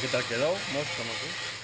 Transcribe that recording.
¿Qué tal quedó? Muéstrame aquí.